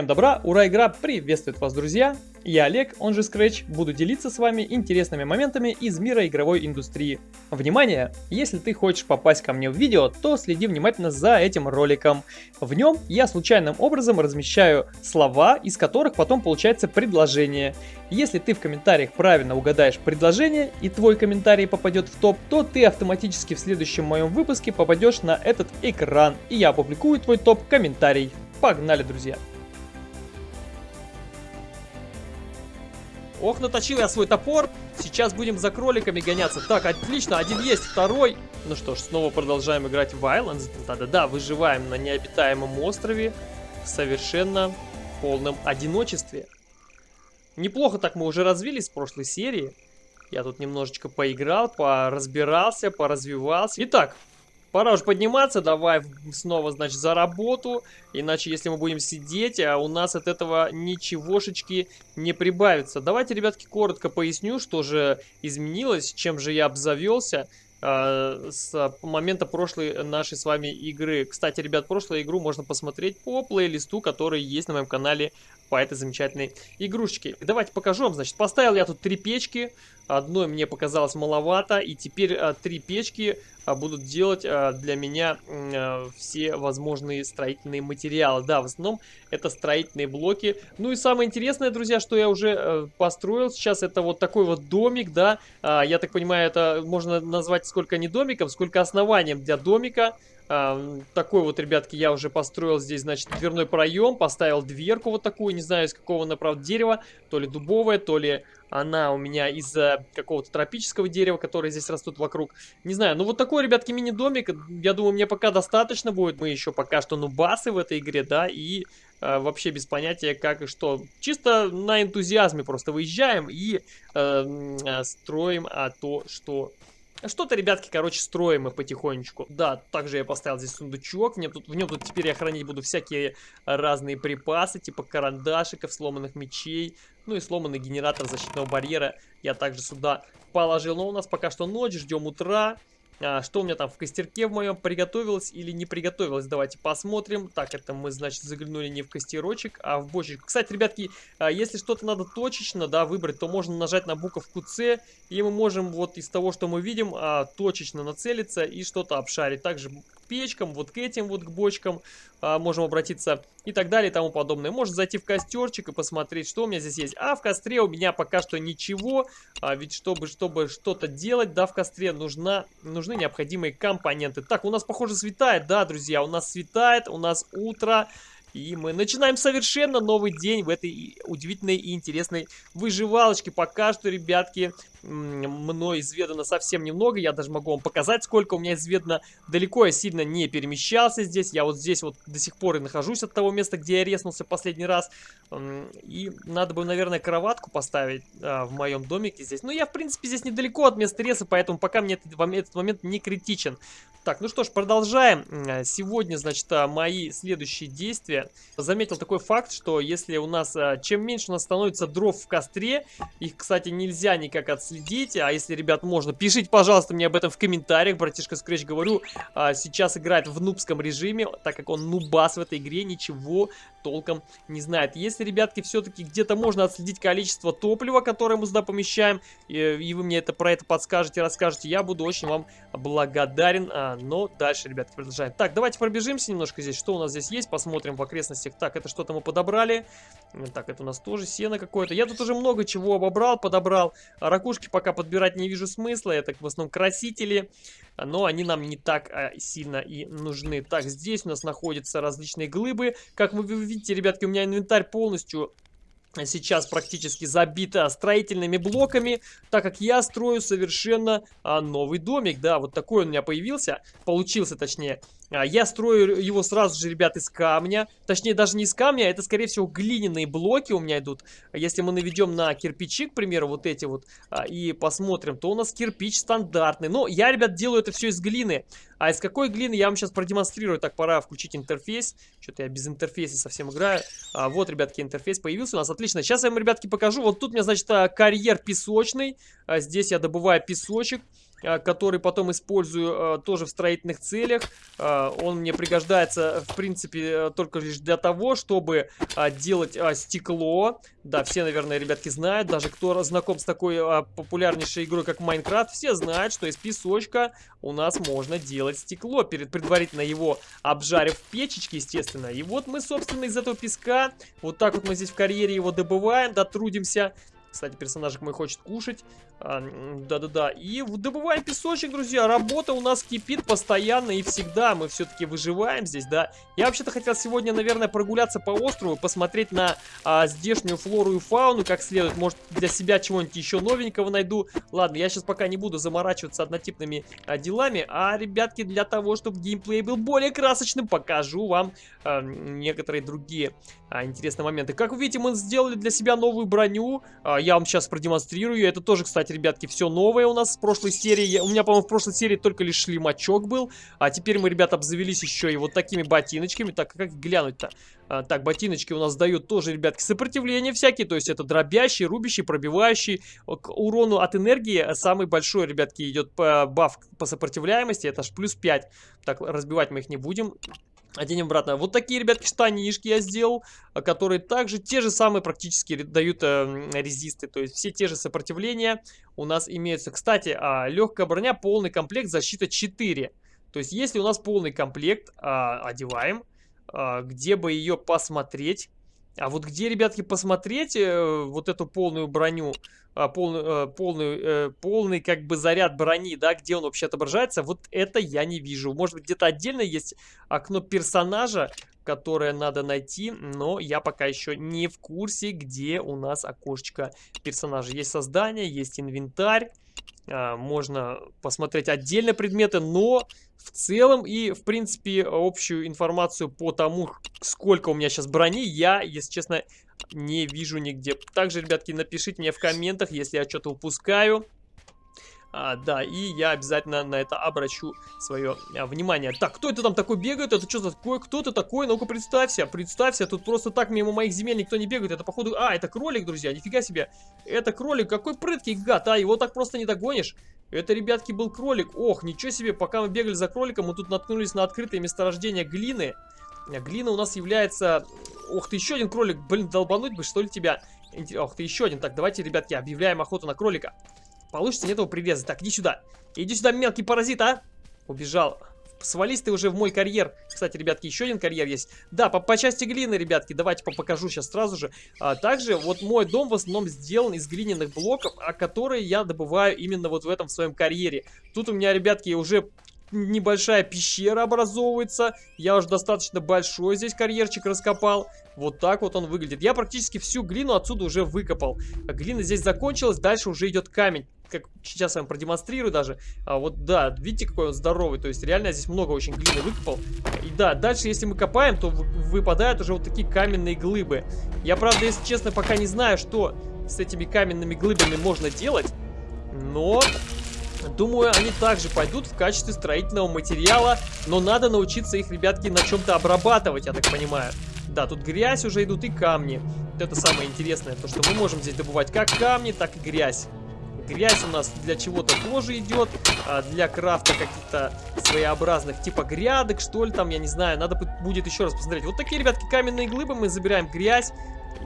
Всем добра, ура, игра приветствует вас, друзья! Я Олег, он же Scratch, буду делиться с вами интересными моментами из мира игровой индустрии. Внимание! Если ты хочешь попасть ко мне в видео, то следи внимательно за этим роликом. В нем я случайным образом размещаю слова, из которых потом получается предложение. Если ты в комментариях правильно угадаешь предложение и твой комментарий попадет в топ, то ты автоматически в следующем моем выпуске попадешь на этот экран, и я опубликую твой топ-комментарий. Погнали, друзья! Ох, наточил я свой топор. Сейчас будем за кроликами гоняться. Так, отлично, один есть, второй. Ну что ж, снова продолжаем играть в Islands. Да-да-да, выживаем на необитаемом острове в совершенно полном одиночестве. Неплохо так мы уже развились в прошлой серии. Я тут немножечко поиграл, поразбирался, поразвивался. Итак, Пора уже подниматься, давай снова, значит, за работу. Иначе, если мы будем сидеть, а у нас от этого ничегошечки не прибавится. Давайте, ребятки, коротко поясню, что же изменилось, чем же я обзавелся э, с момента прошлой нашей с вами игры. Кстати, ребят, прошлую игру можно посмотреть по плейлисту, который есть на моем канале по этой замечательной игрушечке. Давайте покажу вам, значит, поставил я тут три печки. Одной мне показалось маловато, и теперь а, три печки а, будут делать а, для меня все возможные строительные материалы. Да, в основном это строительные блоки. Ну и самое интересное, друзья, что я уже построил сейчас, это вот такой вот домик, да. Я так понимаю, это можно назвать сколько не домиком, сколько основанием для домика. Uh, такой вот, ребятки, я уже построил здесь, значит, дверной проем, поставил дверку вот такую, не знаю из какого, направо дерева, то ли дубовое, то ли она у меня из какого-то тропического дерева, которое здесь растут вокруг. Не знаю, ну вот такой, ребятки, мини-домик, я думаю, мне пока достаточно будет. Мы еще пока что нубасы в этой игре, да, и э, вообще без понятия как и что. Чисто на энтузиазме просто выезжаем и э, э, строим а, то, что что-то, ребятки, короче, строим мы потихонечку. Да, также я поставил здесь сундучок. В нем, тут, в нем тут теперь я хранить буду всякие разные припасы, типа карандашиков, сломанных мечей. Ну и сломанный генератор защитного барьера я также сюда положил. Но у нас пока что ночь, ждем утра. А, что у меня там в костерке в моем приготовилось или не приготовилось? Давайте посмотрим. Так, это мы, значит, заглянули не в костерочек, а в бочечку. Кстати, ребятки, а, если что-то надо точечно, да, выбрать, то можно нажать на буковку С, и мы можем вот из того, что мы видим, а, точечно нацелиться и что-то обшарить. Также печкам, вот к этим вот к бочкам а, можем обратиться и так далее и тому подобное. Можно зайти в костерчик и посмотреть, что у меня здесь есть. А в костре у меня пока что ничего, а, ведь чтобы чтобы что-то делать, да, в костре нужна, нужны необходимые компоненты. Так, у нас, похоже, светает, да, друзья, у нас светает, у нас утро. И мы начинаем совершенно новый день в этой удивительной и интересной выживалочке. Пока что, ребятки, мной изведано совсем немного. Я даже могу вам показать, сколько у меня изведано. Далеко я сильно не перемещался здесь. Я вот здесь вот до сих пор и нахожусь от того места, где я резнулся последний раз. И надо бы, наверное, кроватку поставить а, в моем домике здесь. Но я, в принципе, здесь недалеко от места реса, поэтому пока мне этот, этот момент не критичен. Так, ну что ж, продолжаем. Сегодня, значит, а, мои следующие действия. Заметил такой факт, что если у нас, а, чем меньше у нас становится дров в костре, их, кстати, нельзя никак отследить, а если, ребят, можно, пишите, пожалуйста, мне об этом в комментариях. Братишка Скретч, говорю, а, сейчас играет в нубском режиме, так как он нубас в этой игре, ничего толком не знает. Если, ребятки, все-таки где-то можно отследить количество топлива, которое мы сюда помещаем, и, и вы мне это про это подскажете, расскажете, я буду очень вам благодарен но дальше, ребятки, продолжаем. Так, давайте пробежимся немножко здесь. Что у нас здесь есть? Посмотрим в окрестностях. Так, это что-то мы подобрали. Так, это у нас тоже сено какое-то. Я тут уже много чего обобрал, подобрал. А ракушки пока подбирать не вижу смысла. Это в основном красители. Но они нам не так а, сильно и нужны. Так, здесь у нас находятся различные глыбы. Как вы видите, ребятки, у меня инвентарь полностью сейчас практически забита строительными блоками, так как я строю совершенно а, новый домик. Да, вот такой он у меня появился, получился точнее. А, я строю его сразу же, ребят, из камня. Точнее, даже не из камня, а это, скорее всего, глиняные блоки у меня идут. Если мы наведем на кирпичи, к примеру, вот эти вот, а, и посмотрим, то у нас кирпич стандартный. Но я, ребят, делаю это все из глины. А из какой глины я вам сейчас продемонстрирую. Так, пора включить интерфейс. Что-то я без интерфейса совсем играю. А, вот, ребятки, интерфейс появился у нас. Отлично. Сейчас я вам, ребятки, покажу. Вот тут у меня, значит, карьер песочный. А, здесь я добываю песочек. А, который потом использую а, тоже в строительных целях. А, он мне пригождается, в принципе, только лишь для того, чтобы делать стекло. Да, все, наверное, ребятки знают, даже кто знаком с такой популярнейшей игрой, как Майнкрафт, все знают, что из песочка у нас можно делать стекло, перед предварительно его обжарив в печечке, естественно. И вот мы, собственно, из этого песка, вот так вот мы здесь в карьере его добываем, дотрудимся кстати, персонажик мой хочет кушать. А, да-да-да. И добываем песочек, друзья. Работа у нас кипит постоянно и всегда. Мы все-таки выживаем здесь, да. Я вообще-то хотел сегодня, наверное, прогуляться по острову, посмотреть на а, здешнюю флору и фауну как следует. Может, для себя чего-нибудь еще новенького найду. Ладно, я сейчас пока не буду заморачиваться однотипными а, делами. А, ребятки, для того, чтобы геймплей был более красочным, покажу вам а, некоторые другие а, интересные моменты. Как вы видите, мы сделали для себя новую броню. А, я вам сейчас продемонстрирую. Это тоже, кстати, ребятки, все новое у нас с прошлой серии. У меня, по-моему, в прошлой серии только лишь шлемачок был. А теперь мы, ребята, обзавелись еще и вот такими ботиночками. Так, как глянуть-то? А, так, ботиночки у нас дают тоже, ребятки, сопротивление всякие. То есть это дробящий, рубящий, пробивающий. К урону от энергии самый большой, ребятки, идет баф по сопротивляемости. Это аж плюс 5. Так, разбивать мы их не будем. Оденем обратно. Вот такие, ребятки, штанишки я сделал, а, которые также те же самые практически дают э, резисты. То есть все те же сопротивления у нас имеются. Кстати, э, легкая броня, полный комплект, защита 4. То есть если у нас полный комплект, э, одеваем. Э, где бы ее посмотреть? А вот где, ребятки, посмотреть э, вот эту полную броню? А, э, полный, э, полный как бы заряд брони, да, где он вообще отображается, вот это я не вижу. Может быть, где-то отдельно есть окно персонажа, которое надо найти, но я пока еще не в курсе, где у нас окошечко персонажа. Есть создание, есть инвентарь, можно посмотреть отдельно предметы, но в целом и, в принципе, общую информацию по тому, сколько у меня сейчас брони, я, если честно, не вижу нигде. Также, ребятки, напишите мне в комментах, если я что-то упускаю. А, да, и я обязательно на это обращу свое а, внимание. Так, кто это там такой бегает? Это что за такое? Кто ты такой? Ну-ка, представься, представься. Тут просто так мимо моих земель никто не бегает. Это, походу... А, это кролик, друзья, нифига себе. Это кролик, какой прыткий гад, а? Его так просто не догонишь. Это, ребятки, был кролик. Ох, ничего себе, пока мы бегали за кроликом, мы тут наткнулись на открытое месторождение глины. Глина у нас является... Ох ты, еще один кролик. Блин, долбануть бы, что ли, тебя? Ох ты, еще один. Так, давайте, ребятки, объявляем охоту на кролика. Получится нет его привязать. Так, иди сюда. Иди сюда, мелкий паразит, а? Убежал. Свались ты уже в мой карьер. Кстати, ребятки, еще один карьер есть. Да, по, по части глины, ребятки, давайте покажу сейчас сразу же. А, также вот мой дом в основном сделан из глиняных блоков, а которые я добываю именно вот в этом в своем карьере. Тут у меня, ребятки, уже небольшая пещера образовывается. Я уже достаточно большой здесь карьерчик раскопал. Вот так вот он выглядит. Я практически всю глину отсюда уже выкопал. Глина здесь закончилась, дальше уже идет камень. Как сейчас я вам продемонстрирую даже. А вот да, видите, какой он здоровый. То есть реально здесь много очень глины выкопал. И да, дальше если мы копаем, то выпадают уже вот такие каменные глыбы. Я, правда, если честно, пока не знаю, что с этими каменными глыбами можно делать. Но Думаю, они также пойдут в качестве строительного материала, но надо научиться их, ребятки, на чем-то обрабатывать, я так понимаю. Да, тут грязь уже идут и камни. Это самое интересное, то что мы можем здесь добывать как камни, так и грязь. Грязь у нас для чего-то тоже идет, а для крафта каких-то своеобразных типа грядок, что ли там, я не знаю. Надо будет еще раз посмотреть. Вот такие, ребятки, каменные глыбы, мы забираем грязь.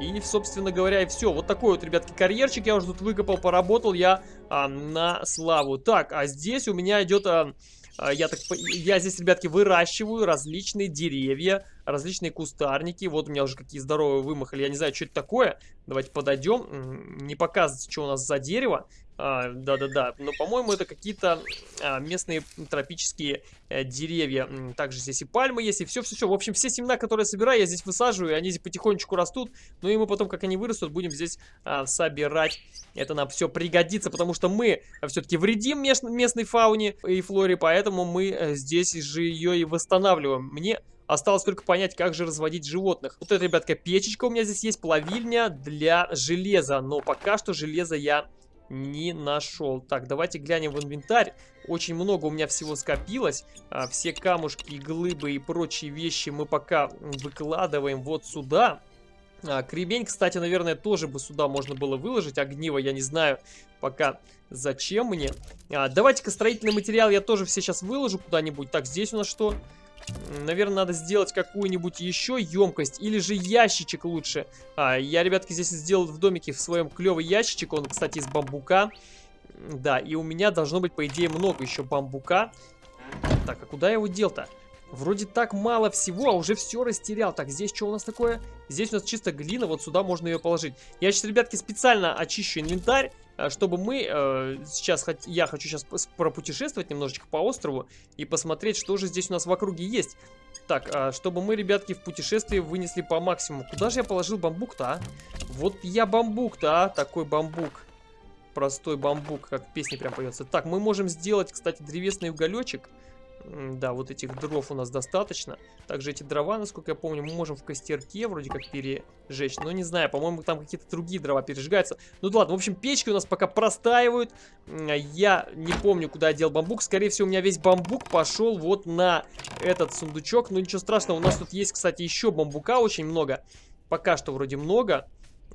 И, собственно говоря, и все. Вот такой вот, ребятки, карьерчик я уже тут выкопал, поработал я а, на славу. Так, а здесь у меня идет... А, а, я, так, я здесь, ребятки, выращиваю различные деревья, различные кустарники. Вот у меня уже какие здоровые вымахали. Я не знаю, что это такое. Давайте подойдем. Не показывается, что у нас за дерево. А, да-да-да, но, по-моему, это какие-то а, местные тропические а, деревья. Также здесь и пальмы есть, и все-все-все. В общем, все семена, которые я собираю, я здесь высаживаю, и они здесь потихонечку растут. Ну и мы потом, как они вырастут, будем здесь а, собирать. Это нам все пригодится, потому что мы все-таки вредим мест местной фауне и флоре, поэтому мы э, здесь же ее и восстанавливаем. Мне Осталось только понять, как же разводить животных. Вот это, ребятка, печечка у меня здесь есть, плавильня для железа. Но пока что железа я не нашел. Так, давайте глянем в инвентарь. Очень много у меня всего скопилось. А, все камушки, глыбы и прочие вещи мы пока выкладываем вот сюда. А, кремень, кстати, наверное, тоже бы сюда можно было выложить. Огниво, я не знаю пока зачем мне. А, Давайте-ка строительный материал я тоже все сейчас выложу куда-нибудь. Так, здесь у нас что? Наверное, надо сделать какую-нибудь еще емкость. Или же ящичек лучше. А, я, ребятки, здесь сделал в домике в своем клевый ящичек. Он, кстати, из бамбука. Да, и у меня должно быть, по идее, много еще бамбука. Так, а куда я его дел-то? Вроде так мало всего, а уже все растерял. Так, здесь что у нас такое? Здесь у нас чисто глина, вот сюда можно ее положить. Я сейчас, ребятки, специально очищу инвентарь, чтобы мы э, сейчас, я хочу сейчас пропутешествовать немножечко по острову и посмотреть, что же здесь у нас в округе есть. Так, а чтобы мы, ребятки, в путешествии вынесли по максимуму. Куда же я положил бамбук-то, а? Вот я бамбук-то, а? Такой бамбук. Простой бамбук, как в песне прям поется. Так, мы можем сделать, кстати, древесный уголечек. Да, вот этих дров у нас достаточно. Также эти дрова, насколько я помню, мы можем в костерке вроде как пережечь. Но не знаю, по-моему, там какие-то другие дрова пережигаются. Ну да ладно, в общем, печки у нас пока простаивают. Я не помню, куда я дел бамбук. Скорее всего, у меня весь бамбук пошел вот на этот сундучок. Но ничего страшного, у нас тут есть, кстати, еще бамбука очень много. Пока что вроде много.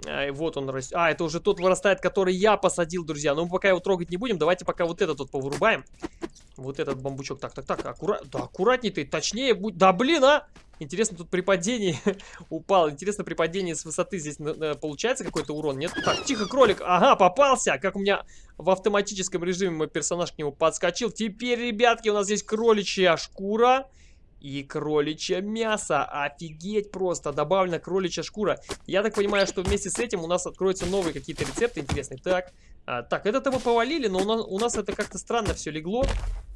А, вот он растет. А, это уже тот вырастает, который я посадил, друзья. Но мы пока его трогать не будем. Давайте пока вот этот вот повырубаем. Вот этот бамбучок. Так, так, так. Аккура... Да, аккуратней ты. Точнее будь. Да, блин, а! Интересно, тут при падении упал. Интересно, при падении с высоты здесь получается какой-то урон? Нет? Так, тихо, кролик. Ага, попался. Как у меня в автоматическом режиме мой персонаж к нему подскочил. Теперь, ребятки, у нас здесь кроличья шкура. И кроличье мясо. Офигеть просто. Добавлена кроличья шкура. Я так понимаю, что вместе с этим у нас откроются новые какие-то рецепты интересные. Так, а, так, это-то мы повалили, но у нас, у нас это как-то странно все легло.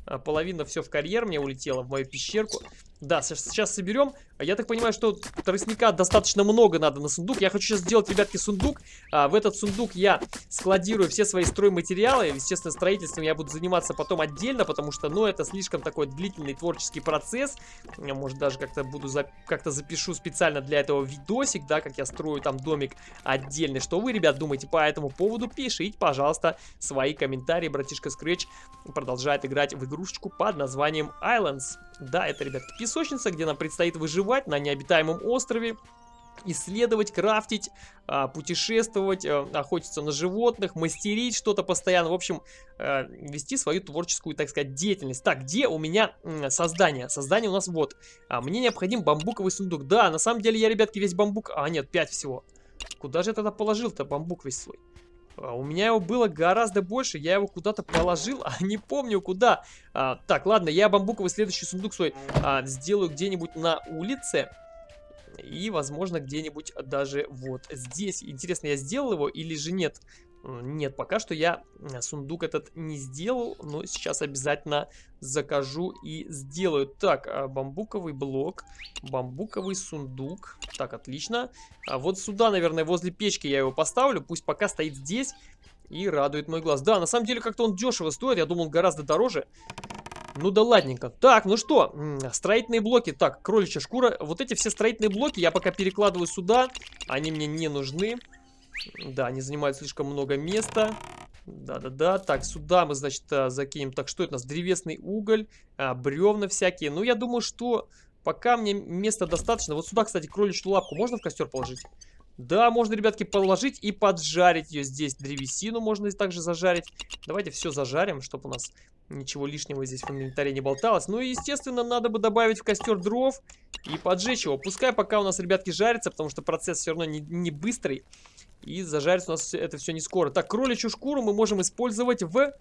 А, половина все в карьер мне улетела, в мою пещерку. Да, сейчас соберем. А я так понимаю, что тростника достаточно много надо на сундук. Я хочу сейчас сделать, ребятки, сундук. А, в этот сундук я складирую все свои стройматериалы. Естественно, строительством я буду заниматься потом отдельно, потому что, ну, это слишком такой длительный творческий процесс. Я, может, даже как-то буду, за... как-то запишу специально для этого видосик, да, как я строю там домик отдельный. Что вы, ребят, думаете по этому поводу? Пишите, пожалуйста, свои комментарии. Братишка Scratch продолжает играть в игрушечку под названием Islands. Да, это, ребят, песочница, где нам предстоит выживать на необитаемом острове исследовать, крафтить, а, путешествовать, а, охотиться на животных, мастерить что-то постоянно. В общем, а, вести свою творческую, так сказать, деятельность. Так, где у меня создание? Создание у нас вот. Мне необходим бамбуковый сундук. Да, на самом деле я, ребятки, весь бамбук... А, нет, 5 всего. Куда же я тогда положил-то бамбук весь свой? А, у меня его было гораздо больше, я его куда-то положил, а не помню куда. А, так, ладно, я бамбуковый следующий сундук свой а, сделаю где-нибудь на улице. И, возможно, где-нибудь даже вот здесь. Интересно, я сделал его или же нет? Нет, пока что я сундук этот не сделал, но сейчас обязательно закажу и сделаю. Так, а, бамбуковый блок, бамбуковый сундук. Так, отлично. А вот сюда, наверное, возле печки я его поставлю. Пусть пока стоит здесь и радует мой глаз. Да, на самом деле как-то он дешево стоит, я думал гораздо дороже. Ну да ладненько. Так, ну что, строительные блоки. Так, кроличья шкура. Вот эти все строительные блоки я пока перекладываю сюда. Они мне не нужны. Да, они занимают слишком много места. Да-да-да. Так, сюда мы, значит, а, закинем. Так, что это у нас? Древесный уголь, а, бревна всякие. Ну, я думаю, что пока мне места достаточно. Вот сюда, кстати, кроличью лапку можно в костер положить? Да, можно, ребятки, положить и поджарить ее здесь. Древесину можно также зажарить. Давайте все зажарим, чтобы у нас ничего лишнего здесь в инвентаре не болталось. Ну и, естественно, надо бы добавить в костер дров и поджечь его. Пускай пока у нас, ребятки, жарится, потому что процесс все равно не, не быстрый. И зажарится у нас это все не скоро. Так, кроличью шкуру мы можем использовать в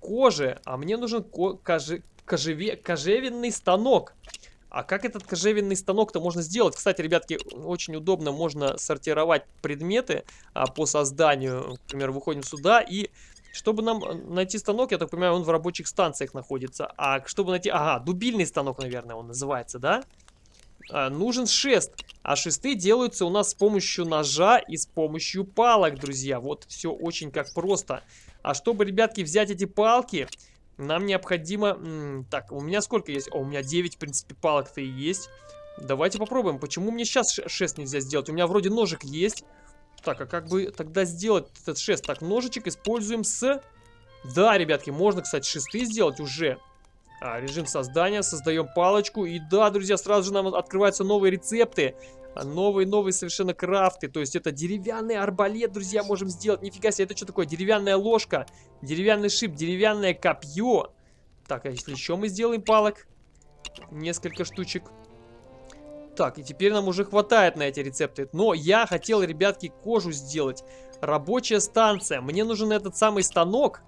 коже. А мне нужен ко коже кожеве кожевенный станок. А как этот кожевенный станок-то можно сделать? Кстати, ребятки, очень удобно можно сортировать предметы а, по созданию. Например, выходим сюда и... Чтобы нам найти станок, я так понимаю, он в рабочих станциях находится. А чтобы найти... Ага, дубильный станок, наверное, он называется, да? а, нужен шест. А шесты делаются у нас с помощью ножа и с помощью палок, друзья. Вот все очень как просто. А чтобы, ребятки, взять эти палки, нам необходимо... Так, у меня сколько есть? О, у меня 9, в принципе, палок-то и есть. Давайте попробуем. Почему мне сейчас шест нельзя сделать? У меня вроде ножик есть. Так, а как бы тогда сделать этот шест? Так, ножичек используем с... Да, ребятки, можно, кстати, шесты сделать уже. А, режим создания, создаем палочку. И да, друзья, сразу же нам открываются новые рецепты. Новые-новые совершенно крафты. То есть это деревянный арбалет, друзья, можем сделать. Нифига себе, это что такое? Деревянная ложка, деревянный шип, деревянное копье. Так, а если еще мы сделаем палок? Несколько штучек. Так, и теперь нам уже хватает на эти рецепты. Но я хотел, ребятки, кожу сделать. Рабочая станция. Мне нужен этот самый станок.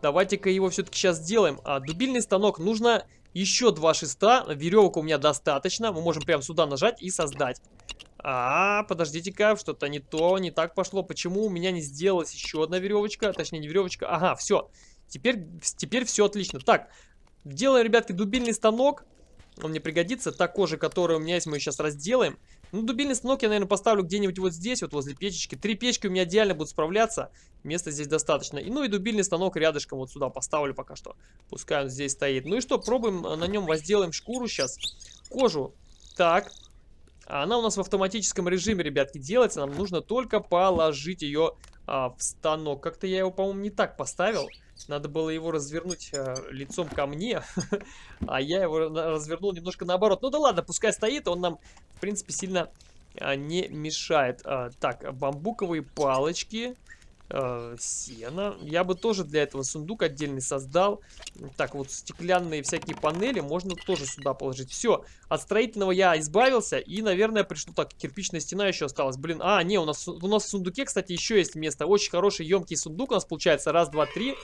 Давайте-ка его все-таки сейчас сделаем. А, дубильный станок. Нужно еще два шеста. Веревок у меня достаточно. Мы можем прямо сюда нажать и создать. А, подождите-ка, что-то не то, не так пошло. Почему у меня не сделалась еще одна веревочка? Точнее, не веревочка. Ага, все. Теперь, теперь все отлично. Так, делаем, ребятки, дубильный станок. Он мне пригодится. Та кожа, которая у меня есть, мы сейчас разделаем. Ну, дубильный станок я, наверное, поставлю где-нибудь вот здесь, вот возле печечки. Три печки у меня идеально будут справляться. Места здесь достаточно. И, ну и дубильный станок рядышком вот сюда поставлю пока что. Пускай он здесь стоит. Ну и что, пробуем на нем возделаем шкуру сейчас. Кожу. Так. Она у нас в автоматическом режиме, ребятки, делается. Нам нужно только положить ее а, в станок. Как-то я его, по-моему, не так поставил. Надо было его развернуть э, лицом ко мне, а я его развернул немножко наоборот. Ну да ладно, пускай стоит, он нам, в принципе, сильно э, не мешает. Э, так, бамбуковые палочки э, сена. Я бы тоже для этого сундук отдельный создал. Так, вот стеклянные всякие панели можно тоже сюда положить. Все, от строительного я избавился. И, наверное, пришло так, кирпичная стена еще осталась. Блин, а, не, у нас, у нас в сундуке, кстати, еще есть место. Очень хороший, емкий сундук у нас получается. Раз, два, три.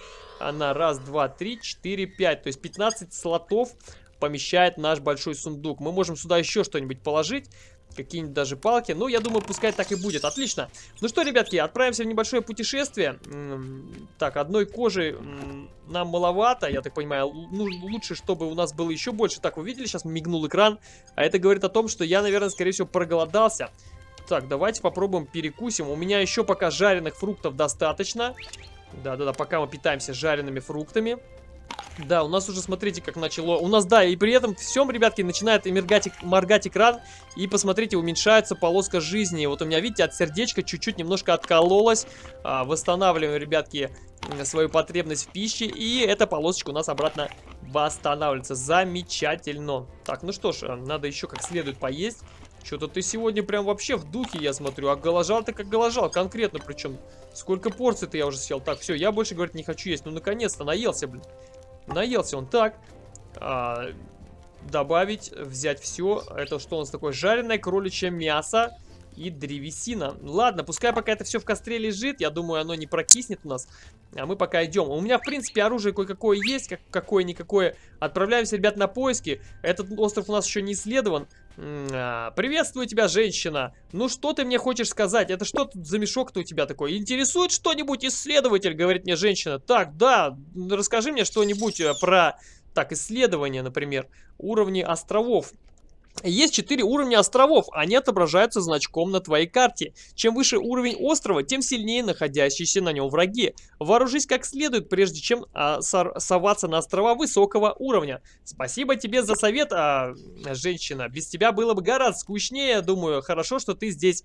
Она раз, два, три, четыре, пять. То есть 15 слотов помещает наш большой сундук. Мы можем сюда еще что-нибудь положить какие-нибудь даже палки. Ну, я думаю, пускай так и будет. Отлично. Ну что, ребятки, отправимся в небольшое путешествие. Так, одной кожи нам маловато, я так понимаю. Ну, лучше, чтобы у нас было еще больше. Так, вы видели, сейчас мигнул экран. А это говорит о том, что я, наверное, скорее всего, проголодался. Так, давайте попробуем перекусим. У меня еще пока жареных фруктов достаточно. Да-да-да, пока мы питаемся жареными фруктами. Да, у нас уже, смотрите, как начало. У нас, да, и при этом всем, ребятки, начинает моргать, моргать экран. И посмотрите, уменьшается полоска жизни. Вот у меня, видите, от сердечка чуть-чуть немножко откололось. А, восстанавливаем, ребятки, свою потребность в пище. И эта полосочка у нас обратно восстанавливается. Замечательно. Так, ну что ж, надо еще как следует поесть. Что-то ты сегодня прям вообще в духе, я смотрю. А голожал ты как голожал, конкретно причем. Сколько порций-то я уже съел. Так, все, я больше, говорить, не хочу есть. Ну, наконец-то, наелся, блин. Наелся он так. А, добавить, взять все. Это что у нас такое? Жареное кроличье мясо и древесина. Ладно, пускай пока это все в костре лежит, я думаю, оно не прокиснет у нас. А мы пока идем. У меня, в принципе, оружие кое-какое есть, как какое-никакое. Отправляемся, ребят, на поиски. Этот остров у нас еще не исследован. А, приветствую тебя, женщина. Ну, что ты мне хочешь сказать? Это что тут за мешок-то у тебя такой? Интересует что-нибудь исследователь, говорит мне женщина. Так, да, расскажи мне что-нибудь э, про... Так, исследования, например, уровни островов. Есть 4 уровня островов, они отображаются значком на твоей карте. Чем выше уровень острова, тем сильнее находящиеся на нем враги. Вооружись как следует, прежде чем а, соваться на острова высокого уровня. Спасибо тебе за совет, а, женщина. Без тебя было бы гораздо скучнее, думаю. Хорошо, что ты здесь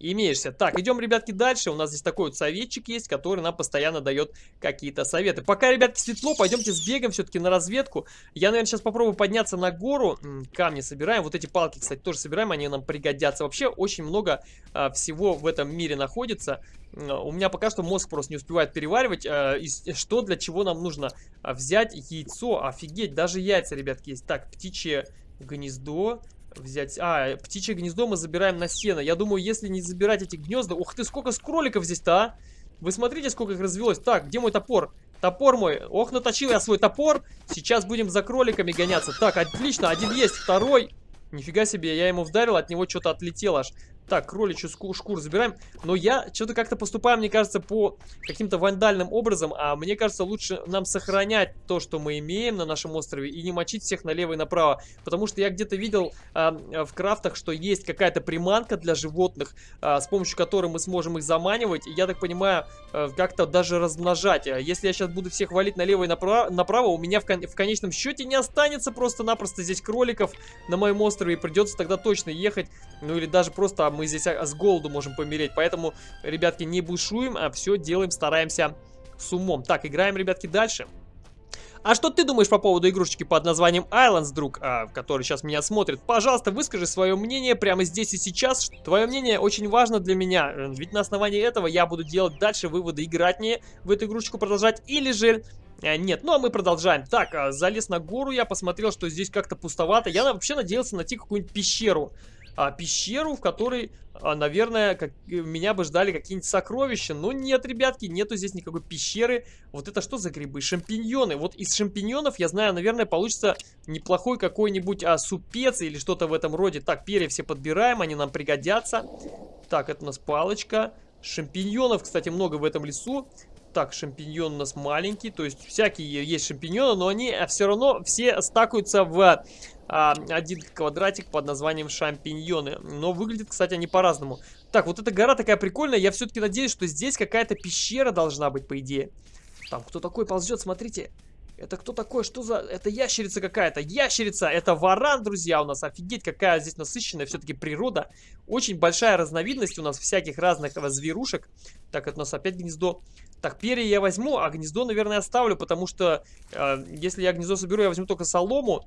имеешься. Так, идем, ребятки, дальше. У нас здесь такой вот советчик есть, который нам постоянно дает какие-то советы. Пока, ребятки, светло, пойдемте сбегаем все-таки на разведку. Я, наверное, сейчас попробую подняться на гору. Камни собираем. Вот эти палки, кстати, тоже собираем, они нам пригодятся. Вообще, очень много а, всего в этом мире находится. У меня пока что мозг просто не успевает переваривать, а, и что для чего нам нужно а, взять яйцо. Офигеть, даже яйца, ребятки, есть. Так, птичье гнездо взять... А, птичье гнездо мы забираем на сено. Я думаю, если не забирать эти гнезда... Ух ты, сколько кроликов здесь-то, а! Вы смотрите, сколько их развелось. Так, где мой топор? Топор мой. Ох, наточил я свой топор. Сейчас будем за кроликами гоняться. Так, отлично, один есть, второй. Нифига себе, я ему вдарил, от него что-то отлетело аж. Так, кроличью шкуру забираем. Но я что-то как-то поступаю, мне кажется, по каким-то вандальным образом. А мне кажется, лучше нам сохранять то, что мы имеем на нашем острове. И не мочить всех налево и направо. Потому что я где-то видел а, в крафтах, что есть какая-то приманка для животных, а, с помощью которой мы сможем их заманивать. И я так понимаю, а, как-то даже размножать. А если я сейчас буду всех валить налево и направо, направо у меня в, кон в конечном счете не останется просто-напросто здесь кроликов на моем острове. И придется тогда точно ехать. Ну или даже просто мы здесь а, с голоду можем помереть. Поэтому, ребятки, не бушуем, а все делаем, стараемся с умом. Так, играем, ребятки, дальше. А что ты думаешь по поводу игрушечки под названием Islands, друг, а, который сейчас меня смотрит? Пожалуйста, выскажи свое мнение прямо здесь и сейчас. Твое мнение очень важно для меня, ведь на основании этого я буду делать дальше выводы, играть мне в эту игрушечку продолжать или же а, нет, ну а мы продолжаем. Так, а, залез на гору, я посмотрел, что здесь как-то пустовато. Я вообще надеялся найти какую-нибудь пещеру. А, пещеру, в которой, а, наверное, как, меня бы ждали какие-нибудь сокровища. Но нет, ребятки, нету здесь никакой пещеры. Вот это что за грибы? Шампиньоны. Вот из шампиньонов, я знаю, наверное, получится неплохой какой-нибудь а, супец или что-то в этом роде. Так, перья все подбираем, они нам пригодятся. Так, это у нас палочка. Шампиньонов, кстати, много в этом лесу. Так, шампиньон у нас маленький, то есть всякие есть шампиньоны, но они все равно все стакаются в а, один квадратик под названием шампиньоны. Но выглядят, кстати, они по-разному. Так, вот эта гора такая прикольная, я все-таки надеюсь, что здесь какая-то пещера должна быть, по идее. Там кто такой ползет, смотрите. Это кто такой? Что за... Это ящерица какая-то. Ящерица! Это варан, друзья, у нас. Офигеть, какая здесь насыщенная все-таки природа. Очень большая разновидность у нас всяких разных зверушек. Так, это у нас опять гнездо. Так, перья я возьму, а гнездо, наверное, оставлю, потому что э, если я гнездо соберу, я возьму только солому.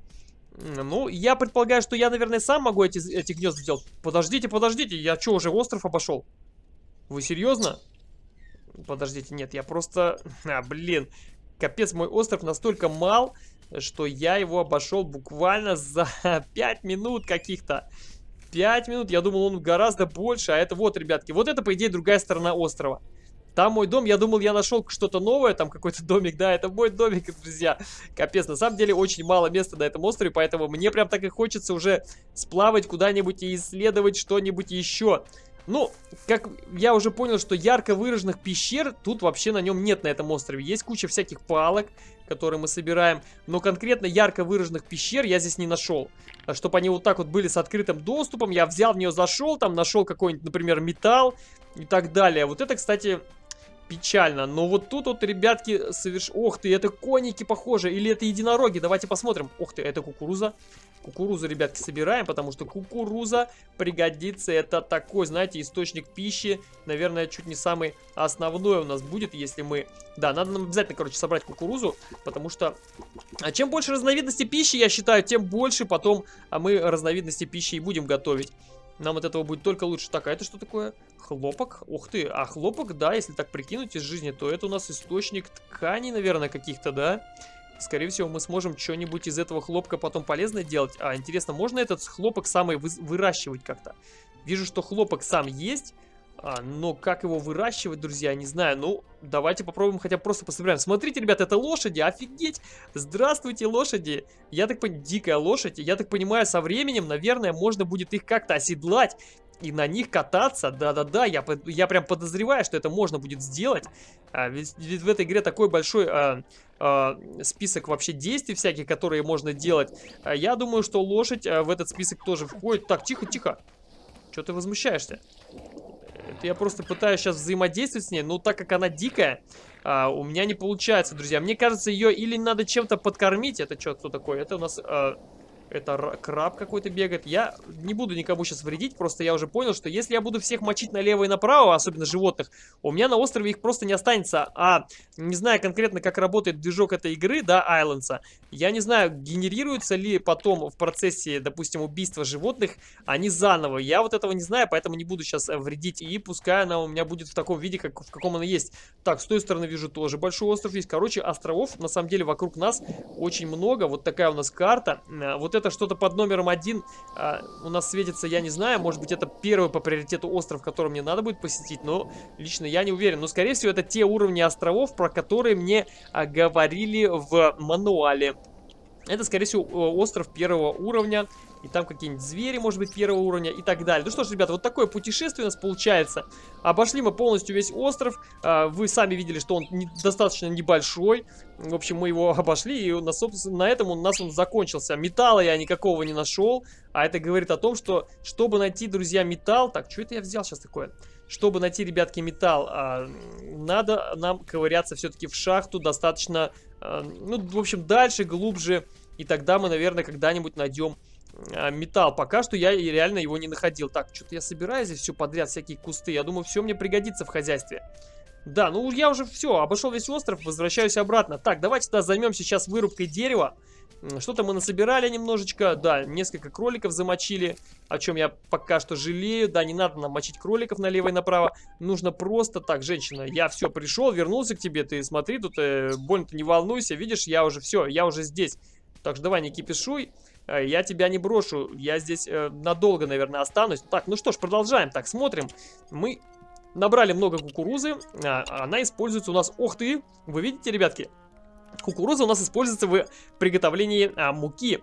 Ну, я предполагаю, что я, наверное, сам могу эти, эти гнезда сделать. Подождите, подождите, я что, уже остров обошел? Вы серьезно? Подождите, нет, я просто... А, блин, капец, мой остров настолько мал, что я его обошел буквально за 5 минут каких-то. 5 минут, я думал, он гораздо больше, а это вот, ребятки, вот это, по идее, другая сторона острова. Там мой дом, я думал, я нашел что-то новое, там какой-то домик, да, это мой домик, друзья. Капец, на самом деле очень мало места на этом острове, поэтому мне прям так и хочется уже сплавать куда-нибудь и исследовать что-нибудь еще. Ну, как я уже понял, что ярко выраженных пещер тут вообще на нем нет на этом острове. Есть куча всяких палок, которые мы собираем, но конкретно ярко выраженных пещер я здесь не нашел. Чтобы они вот так вот были с открытым доступом, я взял в нее, зашел, там нашел какой-нибудь, например, металл и так далее. Вот это, кстати, печально. Но вот тут вот, ребятки, соверш... Ох ты, это коники похоже. Или это единороги. Давайте посмотрим. Ох ты, это кукуруза. Кукурузу, ребятки, собираем, потому что кукуруза пригодится. Это такой, знаете, источник пищи. Наверное, чуть не самый основной у нас будет, если мы... Да, надо нам обязательно, короче, собрать кукурузу, потому что... А чем больше разновидностей пищи, я считаю, тем больше потом а мы разновидности пищи и будем готовить. Нам от этого будет только лучше. Так, а это что такое? Хлопок. Ух ты, а хлопок, да, если так прикинуть из жизни, то это у нас источник тканей, наверное, каких-то, да? Скорее всего, мы сможем что-нибудь из этого хлопка потом полезное делать. А, интересно, можно этот хлопок самый вы выращивать как-то? Вижу, что хлопок сам есть, а, но как его выращивать, друзья, не знаю. Ну, давайте попробуем хотя бы просто пособираем. Смотрите, ребят, это лошади, офигеть! Здравствуйте, лошади! Я так понимаю, дикая лошадь. Я так понимаю, со временем, наверное, можно будет их как-то оседлать и на них кататься. Да-да-да, я, я прям подозреваю, что это можно будет сделать. А, ведь, ведь в этой игре такой большой а, а, список вообще действий всяких, которые можно делать. А, я думаю, что лошадь а, в этот список тоже входит. Так, тихо-тихо. Что ты возмущаешься? Я просто пытаюсь сейчас взаимодействовать с ней, но так как она дикая, а, у меня не получается, друзья. Мне кажется, ее или надо чем-то подкормить. Это что, кто такой? Это у нас... А, это краб какой-то бегает. Я не буду никому сейчас вредить, просто я уже понял, что если я буду всех мочить налево и направо, особенно животных, у меня на острове их просто не останется. А не знаю конкретно, как работает движок этой игры, да, Айлендса, я не знаю, генерируются ли потом в процессе, допустим, убийства животных они заново. Я вот этого не знаю, поэтому не буду сейчас э, вредить. И пускай она у меня будет в таком виде, как, в каком она есть. Так, с той стороны вижу тоже большой остров есть. Короче, островов на самом деле вокруг нас очень много. Вот такая у нас карта. Э, вот это что-то под номером один а, у нас светится, я не знаю. Может быть, это первый по приоритету остров, который мне надо будет посетить. Но лично я не уверен. Но, скорее всего, это те уровни островов, про которые мне а, говорили в мануале. Это, скорее всего, остров первого уровня. И там какие-нибудь звери, может быть, первого уровня и так далее. Ну что ж, ребята, вот такое путешествие у нас получается. Обошли мы полностью весь остров. А, вы сами видели, что он достаточно небольшой. В общем, мы его обошли, и на, собственно, на этом у нас он закончился. Металла я никакого не нашел. А это говорит о том, что, чтобы найти, друзья, металл... Так, что это я взял сейчас такое? Чтобы найти, ребятки, металл, а, надо нам ковыряться все-таки в шахту достаточно, ну, в общем, дальше, глубже. И тогда мы, наверное, когда-нибудь найдем а, металл. Пока что я реально его не находил. Так, что-то я собираю здесь все подряд, всякие кусты. Я думаю, все мне пригодится в хозяйстве. Да, ну я уже все, обошел весь остров, возвращаюсь обратно. Так, давайте тогда займемся сейчас вырубкой дерева. Что-то мы насобирали немножечко. Да, несколько кроликов замочили, о чем я пока что жалею. Да, не надо нам мочить кроликов налево и направо. Нужно просто... Так, женщина, я все, пришел, вернулся к тебе. Ты смотри, тут э, больно-то не волнуйся. Видишь, я уже все, я уже здесь. Так что давай, не кипишуй. Э, я тебя не брошу. Я здесь э, надолго, наверное, останусь. Так, ну что ж, продолжаем. Так, смотрим. Мы набрали много кукурузы. А, она используется у нас... Ух ты! Вы видите, ребятки? Кукуруза у нас используется в приготовлении а, муки.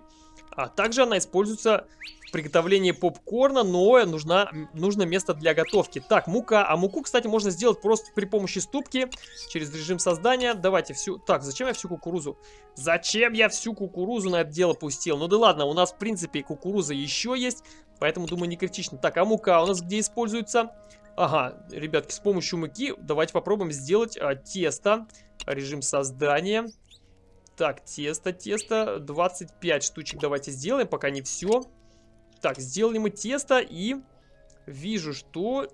А также она используется в приготовлении попкорна, но нужна, нужно место для готовки. Так, мука. А муку, кстати, можно сделать просто при помощи ступки, через режим создания. Давайте всю... Так, зачем я всю кукурузу? Зачем я всю кукурузу на это дело пустил? Ну да ладно, у нас, в принципе, кукуруза еще есть, поэтому, думаю, не критично. Так, а мука у нас где используется? Ага, ребятки, с помощью муки давайте попробуем сделать а, тесто. Режим создания. Так, тесто, тесто. 25 штучек давайте сделаем, пока не все. Так, сделали мы тесто и вижу, что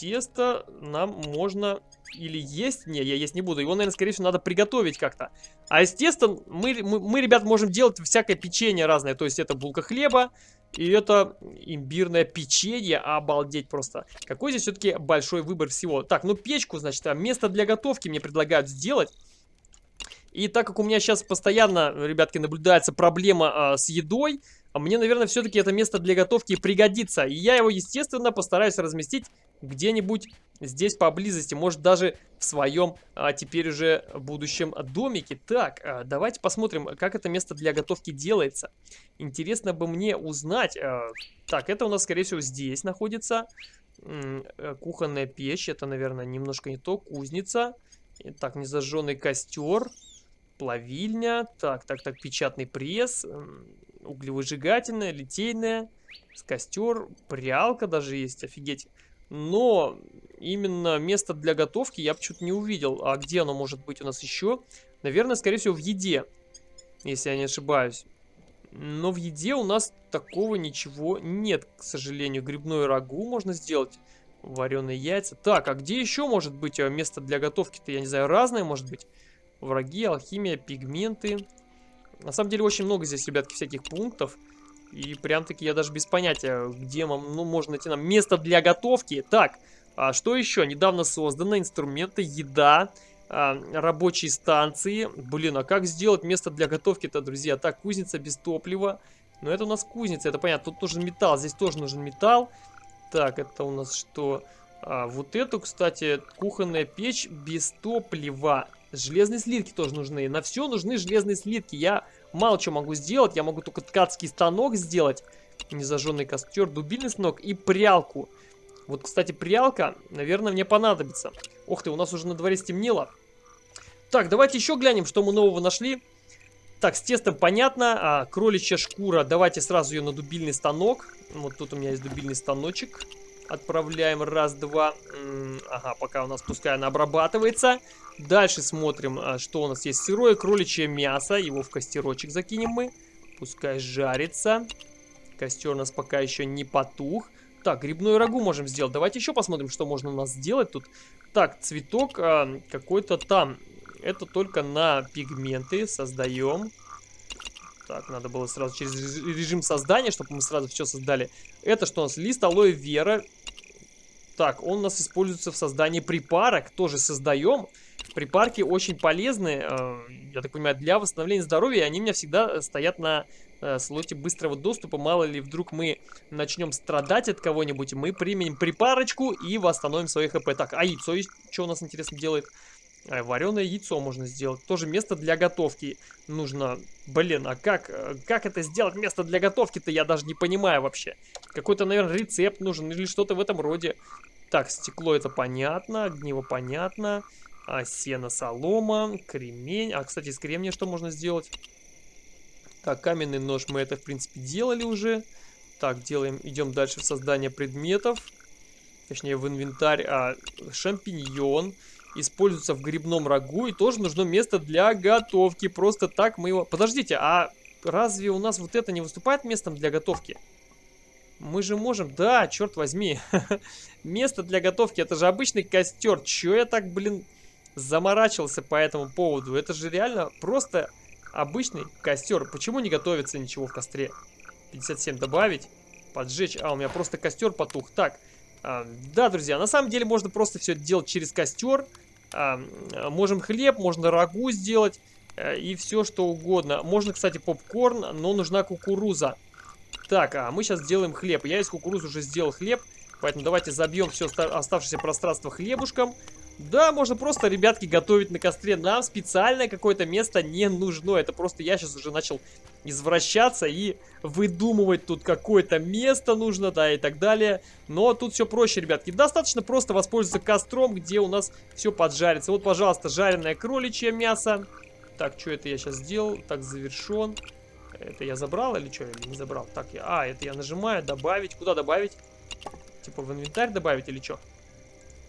тесто нам можно или есть. Не, я есть не буду. Его, наверное, скорее всего, надо приготовить как-то. А из теста мы, мы, мы, ребят, можем делать всякое печенье разное. То есть это булка хлеба, и это имбирное печенье, обалдеть просто. Какой здесь все-таки большой выбор всего. Так, ну печку, значит, а место для готовки мне предлагают сделать. И так как у меня сейчас постоянно, ребятки, наблюдается проблема а, с едой, мне, наверное, все-таки это место для готовки пригодится. И я его, естественно, постараюсь разместить где-нибудь здесь поблизости. Может, даже в своем а, теперь уже будущем домике. Так, а, давайте посмотрим, как это место для готовки делается. Интересно бы мне узнать. А, так, это у нас, скорее всего, здесь находится. М -м, кухонная печь. Это, наверное, немножко не то. Кузница. Так, незажженный костер плавильня, так, так, так, печатный пресс, углевыжигательная, литейная, костер, прялка даже есть, офигеть. Но именно место для готовки я почему-то не увидел. А где оно может быть у нас еще? Наверное, скорее всего, в еде, если я не ошибаюсь. Но в еде у нас такого ничего нет, к сожалению. Грибное рагу можно сделать, вареные яйца. Так, а где еще может быть э, место для готовки-то? Я не знаю, разное может быть враги, алхимия, пигменты. На самом деле очень много здесь, ребятки, всяких пунктов. И прям-таки я даже без понятия, где вам, ну, можно найти нам место для готовки. Так, а что еще? Недавно создано инструменты, еда, а, рабочие станции. Блин, а как сделать место для готовки-то, друзья? Так, кузница без топлива. Но это у нас кузница, это понятно. Тут нужен металл, здесь тоже нужен металл. Так, это у нас что? А, вот эту, кстати, кухонная печь без топлива. Железные слитки тоже нужны. На все нужны железные слитки. Я мало что могу сделать. Я могу только ткацкий станок сделать. Незажженный костер, дубильный станок и прялку. Вот, кстати, прялка, наверное, мне понадобится. Ох ты, у нас уже на дворе стемнело. Так, давайте еще глянем, что мы нового нашли. Так, с тестом понятно. А, кроличья шкура. Давайте сразу ее на дубильный станок. Вот тут у меня есть дубильный станочек. Отправляем раз, два. Ага, пока у нас пускай она обрабатывается. Дальше смотрим, а, что у нас есть. Сырое кроличье мясо. Его в костерочек закинем мы. Пускай жарится. Костер у нас пока еще не потух. Так, грибную рагу можем сделать. Давайте еще посмотрим, что можно у нас сделать тут. Так, цветок а, какой-то там. Это только на пигменты создаем. Так, надо было сразу через режим создания, чтобы мы сразу все создали. Это что у нас? Лист алоэ вера. Так, он у нас используется в создании припарок. Тоже создаем. Припарки очень полезны, э, я так понимаю, для восстановления здоровья. Они у меня всегда стоят на э, слоте быстрого доступа. Мало ли, вдруг мы начнем страдать от кого-нибудь, мы применим припарочку и восстановим свои хп. Так, а яйцо что у нас интересно делает? Вареное яйцо можно сделать. Тоже место для готовки нужно. Блин, а как, как это сделать место для готовки-то, я даже не понимаю вообще. Какой-то, наверное, рецепт нужен или что-то в этом роде. Так, стекло это понятно, огниво понятно. А, сено, солома, кремень. А, кстати, из кремния что можно сделать? Так, каменный нож мы это, в принципе, делали уже. Так, делаем, идем дальше в создание предметов. Точнее, в инвентарь. А, шампиньон используется в грибном рагу и тоже нужно место для готовки. Просто так мы его... Подождите, а разве у нас вот это не выступает местом для готовки? Мы же можем... Да, черт возьми. Место для готовки. Это же обычный костер. Че я так, блин, заморачивался по этому поводу? Это же реально просто обычный костер. Почему не готовится ничего в костре? 57 добавить. Поджечь. А, у меня просто костер потух. Так. А, да, друзья, на самом деле можно просто все делать через костер. А, можем хлеб, можно рагу сделать. А, и все что угодно. Можно, кстати, попкорн, но нужна кукуруза. Так, а мы сейчас сделаем хлеб. Я из кукурузы уже сделал хлеб, поэтому давайте забьем все оставшееся пространство хлебушком. Да, можно просто, ребятки, готовить на костре. Нам специальное какое-то место не нужно. Это просто я сейчас уже начал извращаться и выдумывать тут какое-то место нужно, да, и так далее. Но тут все проще, ребятки. Достаточно просто воспользоваться костром, где у нас все поджарится. Вот, пожалуйста, жареное кроличье мясо. Так, что это я сейчас сделал? Так, завершен. Это я забрал или что? Или не забрал? Так, я... А, это я нажимаю, добавить. Куда добавить? Типа в инвентарь добавить или что?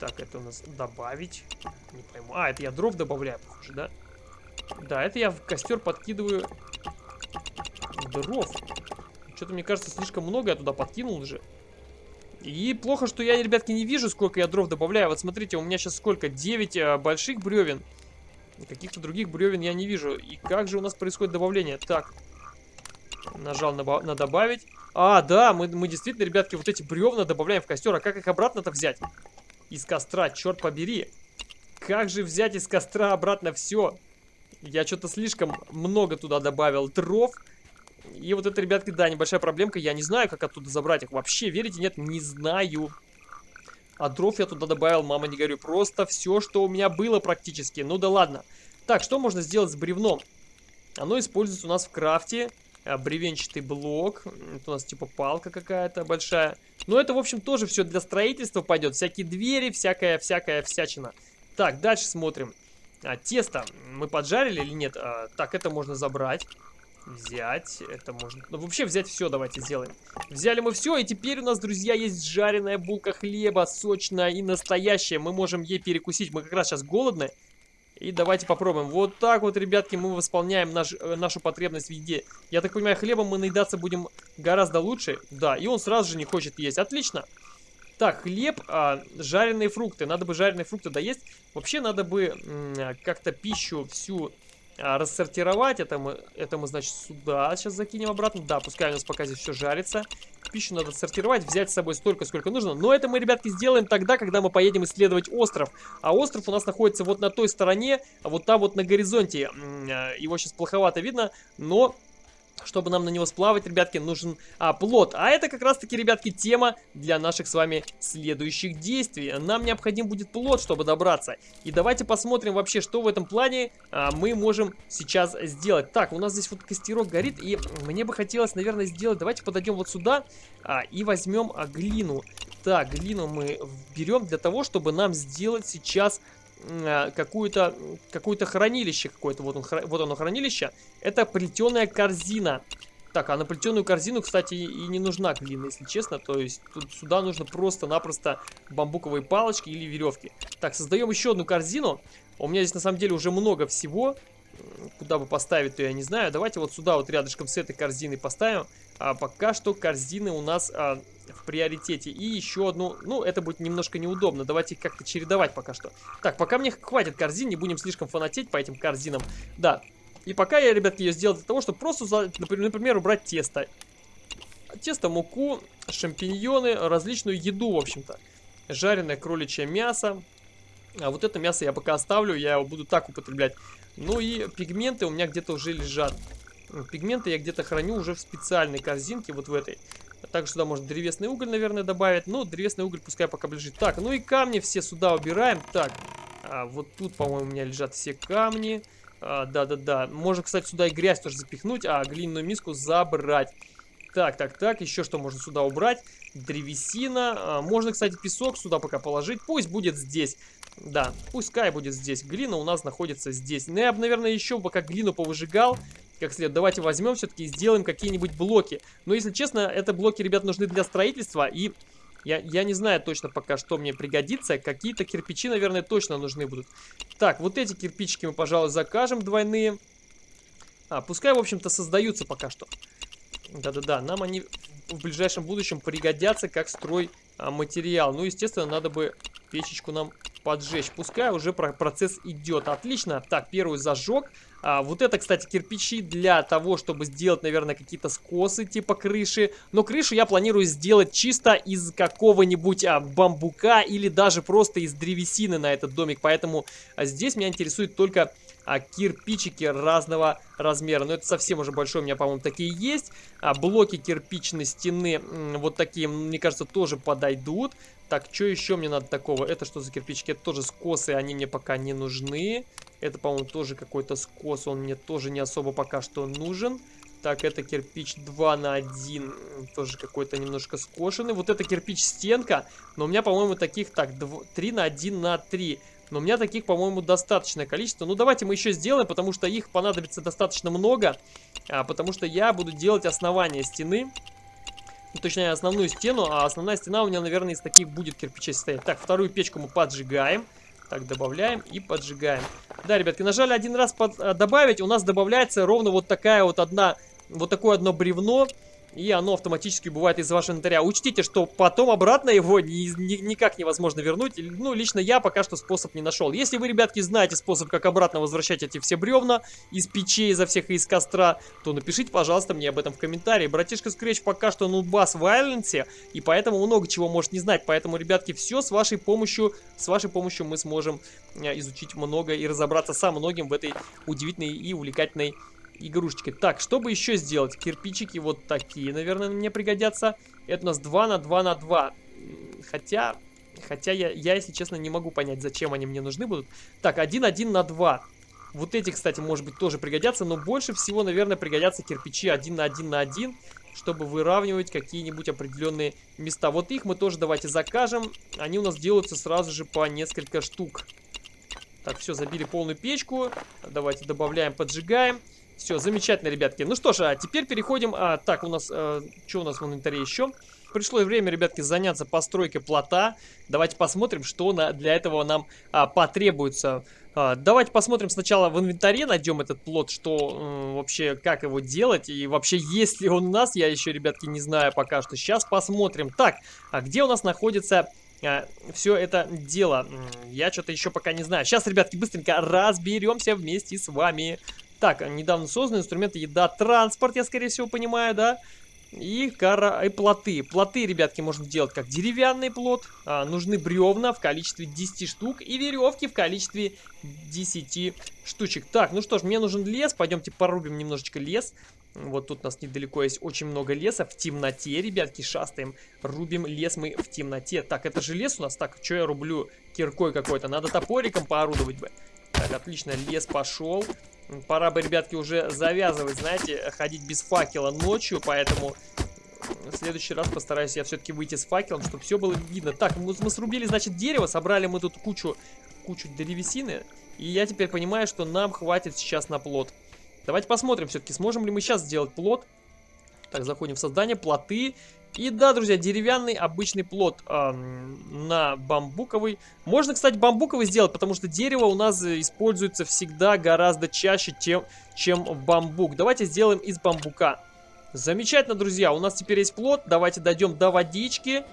Так, это у нас добавить. Не пойму. А, это я дров добавляю, похоже, да? Да, это я в костер подкидываю дров. Что-то, мне кажется, слишком много я туда подкинул уже. И плохо, что я, ребятки, не вижу, сколько я дров добавляю. Вот смотрите, у меня сейчас сколько? 9 а, больших бревен. Каких-то других бревен я не вижу. И как же у нас происходит добавление? Так, Нажал на, на добавить. А, да, мы, мы действительно, ребятки, вот эти бревна добавляем в костер. А как их обратно-то взять? Из костра, черт побери. Как же взять из костра обратно все? Я что-то слишком много туда добавил дров. И вот это, ребятки, да, небольшая проблемка. Я не знаю, как оттуда забрать их. Вообще, верите, нет, не знаю. А дров я туда добавил, мама, не говорю. Просто все, что у меня было практически. Ну да ладно. Так, что можно сделать с бревном? Оно используется у нас в крафте. А, бревенчатый блок. Это у нас типа палка какая-то большая. Но это, в общем, тоже все для строительства пойдет. Всякие двери, всякая, всякая всячина. Так, дальше смотрим. А, тесто мы поджарили или нет? А, так, это можно забрать. Взять, это можно... Ну, вообще взять все давайте сделаем. Взяли мы все, и теперь у нас, друзья, есть жареная булка хлеба, сочная и настоящая. Мы можем ей перекусить. Мы как раз сейчас голодные. И давайте попробуем. Вот так вот, ребятки, мы восполняем наш, э, нашу потребность в еде. Я так понимаю, хлебом мы наедаться будем гораздо лучше. Да, и он сразу же не хочет есть. Отлично. Так, хлеб, а, жареные фрукты. Надо бы жареные фрукты доесть. Вообще надо бы как-то пищу всю рассортировать. Это мы, это мы, значит, сюда сейчас закинем обратно. Да, пускай у нас пока здесь все жарится. Пищу надо сортировать, взять с собой столько, сколько нужно. Но это мы, ребятки, сделаем тогда, когда мы поедем исследовать остров. А остров у нас находится вот на той стороне, а вот там вот на горизонте. А, его сейчас плоховато видно, но чтобы нам на него сплавать, ребятки, нужен а, плод. А это как раз-таки, ребятки, тема для наших с вами следующих действий. Нам необходим будет плод, чтобы добраться. И давайте посмотрим вообще, что в этом плане а, мы можем сейчас сделать. Так, у нас здесь вот костерок горит, и мне бы хотелось, наверное, сделать... Давайте подойдем вот сюда а, и возьмем а, глину. Так, глину мы берем для того, чтобы нам сделать сейчас какую-то какое-то хранилище какое-то. Вот, он, вот оно хранилище. Это плетеная корзина. Так, а на плетеную корзину, кстати, и не нужна глина, если честно. То есть тут сюда нужно просто-напросто бамбуковые палочки или веревки. Так, создаем еще одну корзину. У меня здесь на самом деле уже много всего. Куда бы поставить, то я не знаю. Давайте вот сюда вот рядышком с этой корзиной поставим. А пока что корзины у нас а, приоритете. И еще одну, ну, это будет немножко неудобно. Давайте их как-то чередовать пока что. Так, пока мне хватит корзин, не будем слишком фанатеть по этим корзинам. Да, и пока я, ребятки, ее сделал для того, чтобы просто, например, убрать тесто. Тесто, муку, шампиньоны, различную еду, в общем-то. Жареное кроличье мясо. А вот это мясо я пока оставлю, я его буду так употреблять. Ну и пигменты у меня где-то уже лежат. Пигменты я где-то храню уже в специальной корзинке, вот в этой. Также сюда можно древесный уголь, наверное, добавить. Ну, древесный уголь пускай пока лежит. Так, ну и камни все сюда убираем. Так, а, вот тут, по-моему, у меня лежат все камни. А, да-да-да. можно, кстати, сюда и грязь тоже запихнуть, а глиняную миску забрать. Так, так, так. Еще что можно сюда убрать? Древесина. А, можно, кстати, песок сюда пока положить. Пусть будет здесь. Да, пускай будет здесь. Глина у нас находится здесь. Ну, я бы, наверное, еще пока глину повыжигал как следует. Давайте возьмем все-таки и сделаем какие-нибудь блоки. Но, если честно, это блоки, ребят, нужны для строительства. И я, я не знаю точно пока, что мне пригодится. Какие-то кирпичи, наверное, точно нужны будут. Так, вот эти кирпичики мы, пожалуй, закажем двойные. А, пускай, в общем-то, создаются пока что. Да-да-да, нам они в ближайшем будущем пригодятся как строй а, материал. Ну, естественно, надо бы печечку нам поджечь. Пускай уже процесс идет. Отлично. Так, первую зажег. А, вот это, кстати, кирпичи для того, чтобы сделать, наверное, какие-то скосы типа крыши. Но крышу я планирую сделать чисто из какого-нибудь а, бамбука или даже просто из древесины на этот домик. Поэтому а, здесь меня интересует только а, кирпичики разного размера. Но это совсем уже большой, у меня, по-моему, такие есть. А, блоки кирпичной стены, вот такие, мне кажется, тоже подойдут. Так, что еще мне надо такого? Это что за кирпичики? Это тоже скосы, они мне пока не нужны. Это, по-моему, тоже какой-то скос, он мне тоже не особо пока что нужен. Так, это кирпич 2 на 1, тоже какой-то немножко скошенный. Вот это кирпич стенка, но у меня, по-моему, таких, так, 2, 3 на 1 на 3. Но у меня таких, по-моему, достаточное количество. Ну, давайте мы еще сделаем, потому что их понадобится достаточно много. А, потому что я буду делать основание стены. Точнее, основную стену. А основная стена у меня, наверное, из таких будет кирпичей состоять. Так, вторую печку мы поджигаем. Так, добавляем и поджигаем. Да, ребятки, нажали один раз под, а, добавить. У нас добавляется ровно вот такая вот одна... Вот такое одно бревно и оно автоматически убывает из вашего инвентаря. Учтите, что потом обратно его ни, ни, никак невозможно вернуть. Ну, лично я пока что способ не нашел. Если вы, ребятки, знаете способ, как обратно возвращать эти все бревна из печей, изо всех и из костра, то напишите, пожалуйста, мне об этом в комментарии. Братишка Scratch пока что нудбас в Айленсе, и поэтому много чего может не знать. Поэтому, ребятки, все с вашей помощью, с вашей помощью мы сможем э, изучить много и разобраться со многим в этой удивительной и увлекательной игрушечкой. Так, чтобы еще сделать? Кирпичики вот такие, наверное, мне пригодятся. Это у нас 2 на 2 на 2. Хотя, хотя я, я, если честно, не могу понять, зачем они мне нужны будут. Так, 1, 1 на 2. Вот эти, кстати, может быть, тоже пригодятся, но больше всего, наверное, пригодятся кирпичи 1 на 1 на 1, чтобы выравнивать какие-нибудь определенные места. Вот их мы тоже давайте закажем. Они у нас делаются сразу же по несколько штук. Так, все, забили полную печку. Давайте добавляем, поджигаем. Все, замечательно, ребятки. Ну что ж, а теперь переходим... А, так, у нас... А, что у нас в инвентаре еще? Пришло время, ребятки, заняться постройкой плота. Давайте посмотрим, что на, для этого нам а, потребуется. А, давайте посмотрим сначала в инвентаре, найдем этот плод, что э, вообще, как его делать. И вообще, есть ли он у нас, я еще, ребятки, не знаю пока что. Сейчас посмотрим. Так, а где у нас находится а, все это дело. Я что-то еще пока не знаю. Сейчас, ребятки, быстренько разберемся вместе с вами. Так, недавно создан инструменты еда, транспорт, я скорее всего понимаю, да? И, кара... и плоты. Плоты, ребятки, можно делать как деревянный плот. А, нужны бревна в количестве 10 штук и веревки в количестве 10 штучек. Так, ну что ж, мне нужен лес. Пойдемте порубим немножечко лес. Вот тут у нас недалеко есть очень много леса в темноте, ребятки, шастаем. Рубим лес мы в темноте. Так, это же лес у нас. Так, что я рублю киркой какой-то? Надо топориком поорудовать бы. Так, отлично, лес пошел. Пора бы, ребятки, уже завязывать, знаете, ходить без факела ночью, поэтому в следующий раз постараюсь я все-таки выйти с факелом, чтобы все было видно. Так, мы, мы срубили, значит, дерево, собрали мы тут кучу, кучу древесины, и я теперь понимаю, что нам хватит сейчас на плод. Давайте посмотрим все-таки, сможем ли мы сейчас сделать плод. Так, заходим в создание, плоты. И да, друзья, деревянный обычный плод э, на бамбуковый. Можно, кстати, бамбуковый сделать, потому что дерево у нас используется всегда гораздо чаще, чем, чем бамбук. Давайте сделаем из бамбука. Замечательно, друзья, у нас теперь есть плод. Давайте дойдем до водички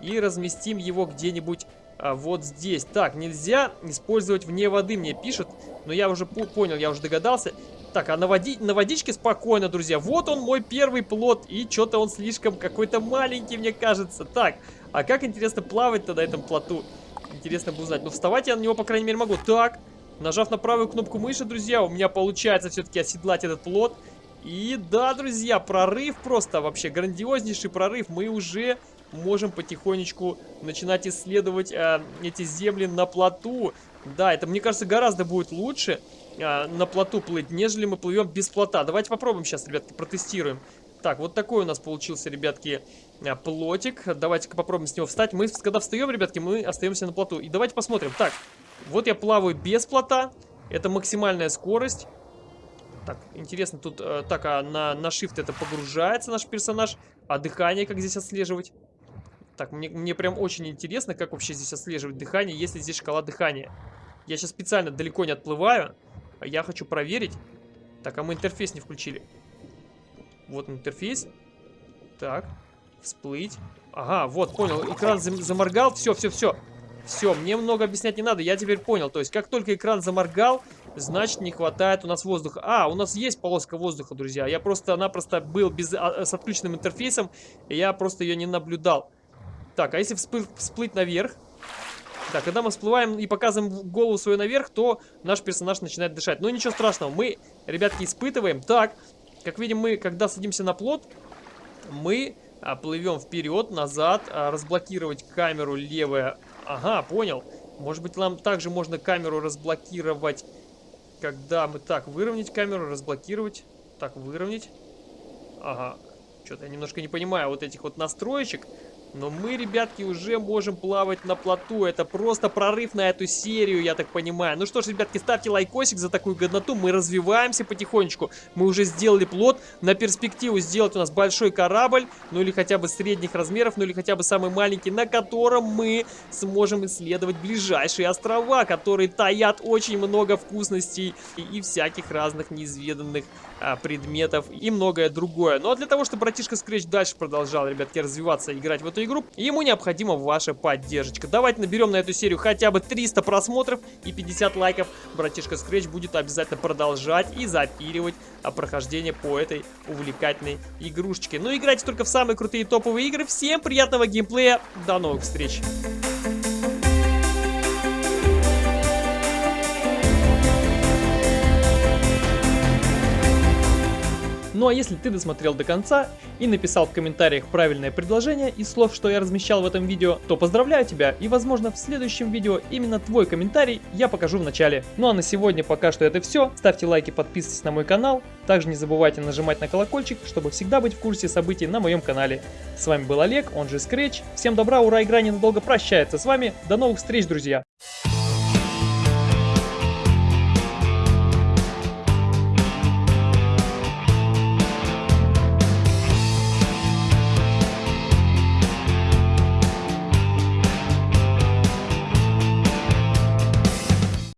и разместим его где-нибудь а, вот здесь. Так, нельзя использовать вне воды, мне пишут. Но я уже понял, я уже догадался. Так, а на, води на водичке спокойно, друзья. Вот он, мой первый плод. И что-то он слишком какой-то маленький, мне кажется. Так, а как интересно плавать-то на этом плоту? Интересно бы узнать. Ну, вставать я на него, по крайней мере, могу. Так, нажав на правую кнопку мыши, друзья, у меня получается все-таки оседлать этот плод. И да, друзья, прорыв просто, вообще грандиознейший прорыв. Мы уже можем потихонечку начинать исследовать э, эти земли на плоту. Да, это, мне кажется, гораздо будет лучше э, на плоту плыть, нежели мы плывем без плота. Давайте попробуем сейчас, ребятки, протестируем. Так, вот такой у нас получился, ребятки, э, плотик. Давайте-ка попробуем с него встать. Мы, когда встаем, ребятки, мы остаемся на плоту. И давайте посмотрим. Так, вот я плаваю без плота. Это максимальная скорость. Так, интересно, тут э, так, а на, на shift это погружается наш персонаж. А дыхание как здесь отслеживать? Так, мне, мне прям очень интересно, как вообще здесь отслеживать дыхание, если здесь шкала дыхания. Я сейчас специально далеко не отплываю. Я хочу проверить. Так, а мы интерфейс не включили. Вот интерфейс. Так. Всплыть. Ага, вот, понял. Экран зам заморгал. Все, все, все. Все, мне много объяснять не надо. Я теперь понял. То есть, как только экран заморгал, значит, не хватает у нас воздуха. А, у нас есть полоска воздуха, друзья. Я просто-напросто был без, а, с отключенным интерфейсом, и я просто ее не наблюдал. Так, а если всплыть, всплыть наверх? Так, когда мы всплываем и показываем голову свою наверх, то наш персонаж начинает дышать. Но ничего страшного, мы, ребятки, испытываем. Так, как видим, мы, когда садимся на плот, мы а, плывем вперед, назад, а, разблокировать камеру левая. Ага, понял. Может быть, нам также можно камеру разблокировать, когда мы... Так, выровнять камеру, разблокировать. Так, выровнять. Ага. Что-то я немножко не понимаю вот этих вот настроечек. Но мы, ребятки, уже можем плавать на плоту. Это просто прорыв на эту серию, я так понимаю. Ну что ж, ребятки, ставьте лайкосик за такую годноту. Мы развиваемся потихонечку. Мы уже сделали плот. На перспективу сделать у нас большой корабль. Ну или хотя бы средних размеров, ну или хотя бы самый маленький, на котором мы сможем исследовать ближайшие острова, которые таят очень много вкусностей и, и всяких разных неизведанных а, предметов и многое другое. Ну а для того, чтобы братишка Scratch дальше продолжал, ребятки, развиваться, играть в эту игру, ему необходима ваша поддержка. Давайте наберем на эту серию хотя бы 300 просмотров и 50 лайков. Братишка Scratch будет обязательно продолжать и запиливать а, прохождение по этой увлекательной игрушечке. Ну играйте только в самые крутые топовые игры. Всем приятного геймплея. До новых встреч. Ну а если ты досмотрел до конца и написал в комментариях правильное предложение из слов, что я размещал в этом видео, то поздравляю тебя и возможно в следующем видео именно твой комментарий я покажу в начале. Ну а на сегодня пока что это все. Ставьте лайки, подписывайтесь на мой канал. Также не забывайте нажимать на колокольчик, чтобы всегда быть в курсе событий на моем канале. С вами был Олег, он же Scratch. Всем добра, ура, игра ненадолго прощается с вами. До новых встреч, друзья!